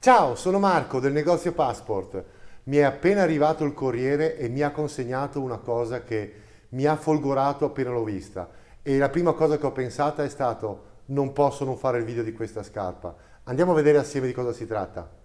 Ciao, sono Marco del negozio Passport. Mi è appena arrivato il corriere e mi ha consegnato una cosa che mi ha folgorato appena l'ho vista. E la prima cosa che ho pensato è stato non posso non fare il video di questa scarpa. Andiamo a vedere assieme di cosa si tratta.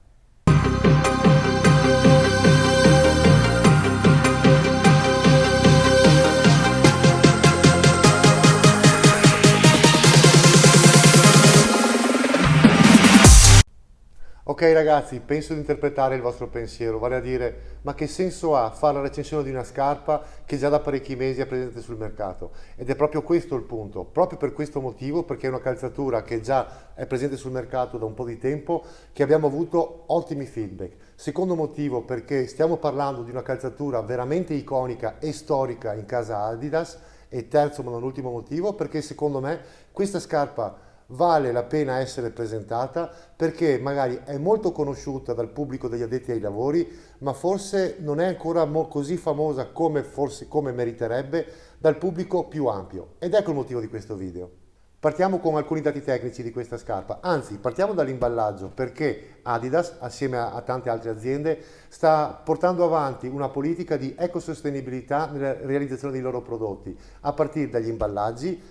Ragazzi, penso di interpretare il vostro pensiero, vale a dire, ma che senso ha fare la recensione di una scarpa che già da parecchi mesi è presente sul mercato? Ed è proprio questo il punto, proprio per questo motivo, perché è una calzatura che già è presente sul mercato da un po' di tempo, che abbiamo avuto ottimi feedback. Secondo motivo, perché stiamo parlando di una calzatura veramente iconica e storica in casa Adidas, e terzo ma non ultimo motivo, perché secondo me questa scarpa vale la pena essere presentata perché magari è molto conosciuta dal pubblico degli addetti ai lavori, ma forse non è ancora così famosa come, forse, come meriterebbe dal pubblico più ampio. Ed ecco il motivo di questo video. Partiamo con alcuni dati tecnici di questa scarpa, anzi partiamo dall'imballaggio perché Adidas assieme a, tante altre aziende sta portando avanti una politica di ecosostenibilità nella realizzazione dei loro prodotti a partire dagli imballaggi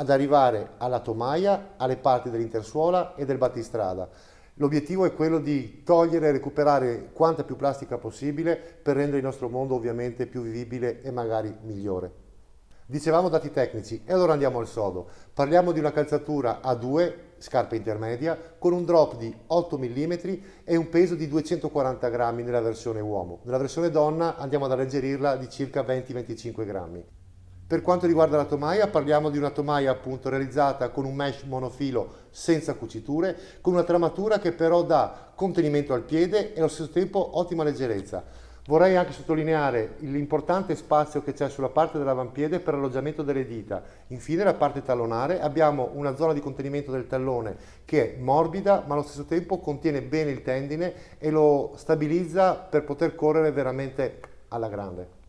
ad arrivare alla tomaia, alle parti dell'intersuola e del battistrada. L'obiettivo è quello di togliere e recuperare quanta più plastica possibile per rendere il nostro mondo ovviamente più vivibile e magari migliore. Dicevamo dati tecnici e allora andiamo al sodo. Parliamo di una calzatura a 2, scarpa intermedia, con un drop di 8 mm e un peso di 240 grammi nella versione uomo. Nella versione donna andiamo ad alleggerirla di circa 20-25 grammi. Per quanto riguarda la tomaia, parliamo di una tomaia appunto realizzata con un mesh monofilo senza cuciture, con una tramatura che però dà contenimento al piede e allo stesso tempo ottima leggerezza. Vorrei anche sottolineare l'importante spazio che c'è sulla parte dell'avampiede per l'alloggiamento delle dita. Infine la parte tallonare abbiamo una zona di contenimento del tallone che è morbida ma allo stesso tempo contiene bene il tendine e lo stabilizza per poter correre veramente alla grande.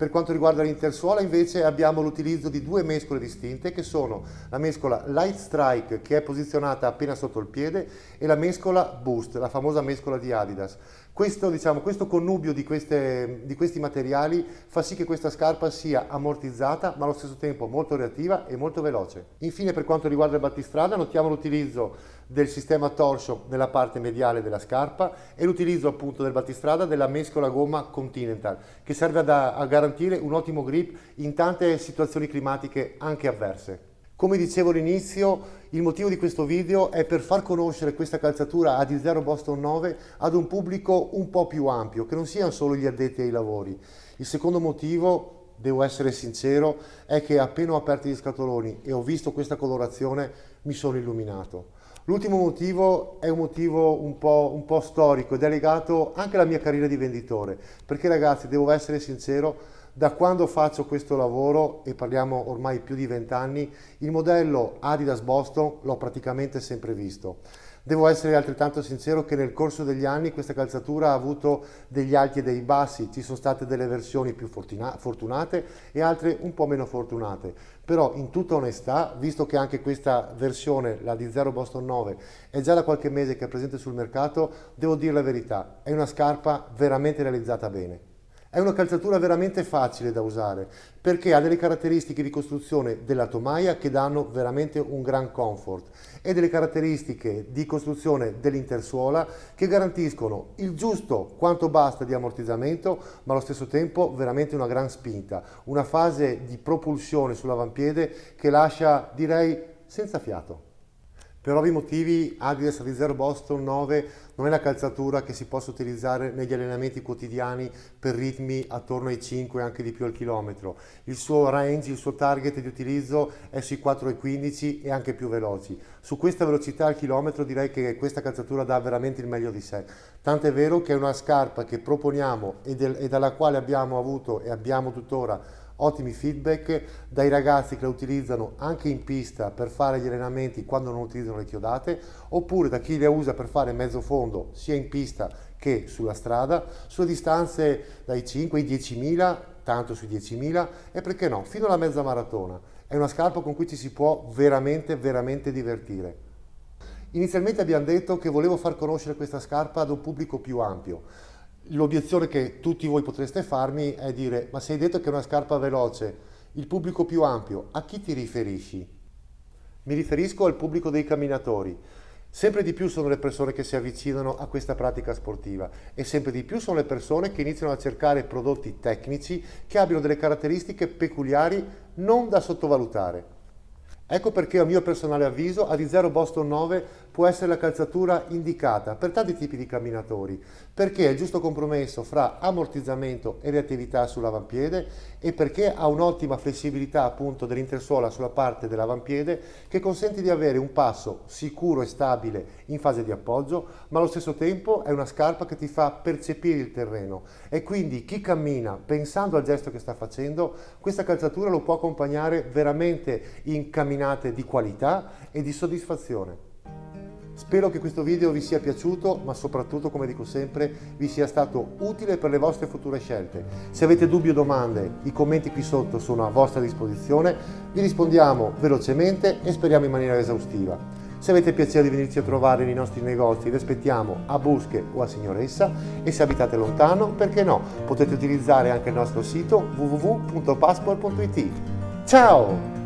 Per quanto riguarda l'intersuola invece abbiamo l'utilizzo di due mescole distinte che sono la mescola Light Strike che è posizionata appena sotto il piede e la mescola Boost, la famosa mescola di Adidas. Questo, diciamo, questo connubio di, queste, di, questi materiali fa sì che questa scarpa sia ammortizzata ma allo stesso tempo molto reattiva e molto veloce. Infine per quanto riguarda il battistrada notiamo l'utilizzo del sistema torso nella parte mediale della scarpa e l'utilizzo appunto del battistrada della mescola gomma Continental che serve a, a garantire un ottimo grip in tante situazioni climatiche anche avverse. Come dicevo all'inizio, il motivo di questo video è per far conoscere questa calzatura AD0 Boston 9 ad un pubblico un po' più ampio, che non siano solo gli addetti ai lavori. Il secondo motivo, devo essere sincero, è che appena ho aperto gli scatoloni e ho visto questa colorazione mi sono illuminato. L'ultimo motivo è un motivo un po', un po' storico ed è legato anche alla mia carriera di venditore, perché ragazzi, devo essere sincero, da quando faccio questo lavoro, e parliamo ormai più di vent'anni, il modello Adidas Boston l'ho praticamente sempre visto. Devo essere altrettanto sincero che nel corso degli anni questa calzatura ha avuto degli alti e dei bassi, ci sono state delle versioni più fortunate e altre un po' meno fortunate, però in tutta onestà, visto che anche questa versione, la di Zero Boston 9, è già da qualche mese che è presente sul mercato, devo dire la verità, è una scarpa veramente realizzata bene. È una calzatura veramente facile da usare perché ha delle caratteristiche di costruzione della tomaia che danno veramente un gran comfort e delle caratteristiche di costruzione dell'intersuola che garantiscono il giusto quanto basta di ammortizzamento ma allo stesso tempo veramente una gran spinta, una fase di propulsione sull'avampiede che lascia direi senza fiato. Per ovvi motivi Adidas Reserve Boston 9 non è la calzatura che si possa utilizzare negli allenamenti quotidiani per ritmi attorno ai 5 e anche di più al chilometro. Il suo range, il suo target di utilizzo è sui 4,15 e anche più veloci. Su questa velocità al chilometro direi che questa calzatura dà veramente il meglio di sé. Tanto è vero che è una scarpa che proponiamo e, del, e dalla quale abbiamo avuto e abbiamo tuttora ottimi feedback dai ragazzi che la utilizzano anche in pista per fare gli allenamenti quando non utilizzano le chiodate oppure da chi le usa per fare mezzo fondo sia in pista che sulla strada. Sulle distanze dai 5 ai 10.000 tanto sui 10.000 e perché no fino alla mezza maratona. È una scarpa con cui ci si può veramente veramente divertire. Inizialmente abbiamo detto che volevo far conoscere questa scarpa ad un pubblico più ampio. L'obiezione che tutti voi potreste farmi è dire ma se hai detto che è una scarpa veloce, il pubblico più ampio, a chi ti riferisci? Mi riferisco al pubblico dei camminatori. Sempre di più sono le persone che si avvicinano a questa pratica sportiva e sempre di più sono le persone che iniziano a cercare prodotti tecnici che abbiano delle caratteristiche peculiari non da sottovalutare. Ecco perché a mio personale avviso Adizero Boston 9 può essere la calzatura indicata per tanti tipi di camminatori, perché è il giusto compromesso fra ammortizzamento e reattività sull'avampiede e perché ha un'ottima flessibilità appunto dell'intersuola sulla parte dell'avampiede che consente di avere un passo sicuro e stabile in fase di appoggio, ma allo stesso tempo è una scarpa che ti fa percepire il terreno e quindi chi cammina pensando al gesto che sta facendo, questa calzatura lo può accompagnare veramente in camminate di qualità e di soddisfazione. Spero che questo video vi sia piaciuto, ma soprattutto, come dico sempre, vi sia stato utile per le vostre future scelte. Se avete dubbi o domande, i commenti qui sotto sono a vostra disposizione, vi rispondiamo velocemente e speriamo in maniera esaustiva. Se avete piacere di venirci a trovare nei nostri negozi, vi aspettiamo a Busche o a Signoressa e se abitate lontano, perché no, potete utilizzare anche il nostro sito www.passport.it. Ciao!